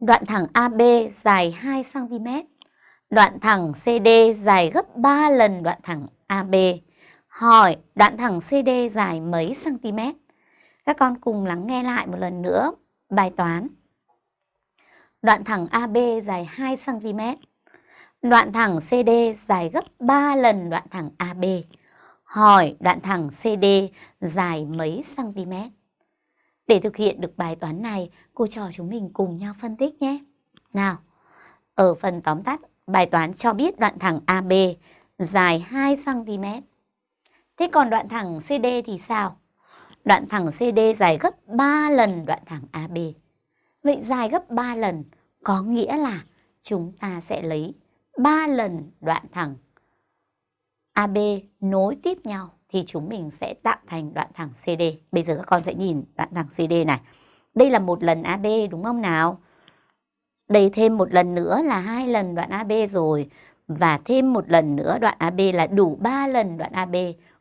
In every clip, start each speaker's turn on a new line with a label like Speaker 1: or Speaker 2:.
Speaker 1: Đoạn thẳng AB dài 2 cm. Đoạn thẳng CD dài gấp 3 lần đoạn thẳng AB. Hỏi, đoạn thẳng CD dài mấy cm? Các con cùng lắng nghe lại một lần nữa bài toán. Đoạn thẳng AB dài 2 cm. Đoạn thẳng CD dài gấp 3 lần đoạn thẳng AB. Hỏi, đoạn thẳng CD dài mấy cm? Để thực hiện được bài toán này, cô trò chúng mình cùng nhau phân tích nhé. Nào, ở phần tóm tắt, bài toán cho biết đoạn thẳng AB dài 2 cm. Thế còn đoạn thẳng CD thì sao? Đoạn thẳng CD dài gấp 3 lần đoạn thẳng AB. Vậy dài gấp 3 lần có nghĩa là chúng ta sẽ lấy 3 lần đoạn thẳng AB nối tiếp nhau thì chúng mình sẽ tạo thành đoạn thẳng CD. Bây giờ các con sẽ nhìn đoạn thẳng CD này. Đây là một lần AB đúng không nào? Đây thêm một lần nữa là hai lần đoạn AB rồi. Và thêm một lần nữa đoạn AB là đủ 3 lần đoạn AB.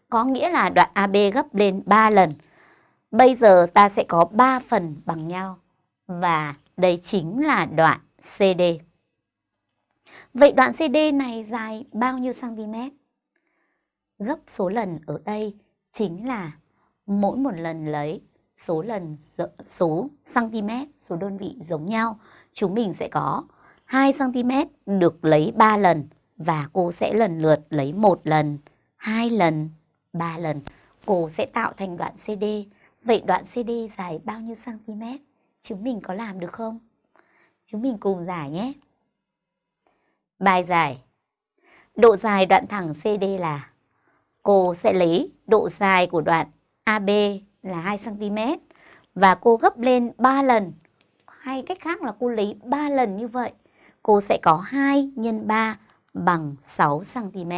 Speaker 1: Có nghĩa là đoạn AB gấp lên 3 lần. Bây giờ ta sẽ có 3 phần bằng nhau. Và đây chính là đoạn CD. Vậy đoạn CD này dài bao nhiêu cm? Gấp số lần ở đây chính là mỗi một lần lấy số lần số cm, số đơn vị giống nhau. Chúng mình sẽ có 2 cm được lấy 3 lần và cô sẽ lần lượt lấy một lần, hai lần, ba lần. Cô sẽ tạo thành đoạn CD. Vậy đoạn CD dài bao nhiêu cm? Chúng mình có làm được không? Chúng mình cùng giải nhé. Bài giải. Độ dài đoạn thẳng CD là cô sẽ lấy độ dài của đoạn AB là 2 cm và cô gấp lên 3 lần. Hay cách khác là cô lấy 3 lần như vậy. Cô sẽ có 2 x 3 bằng 6 cm.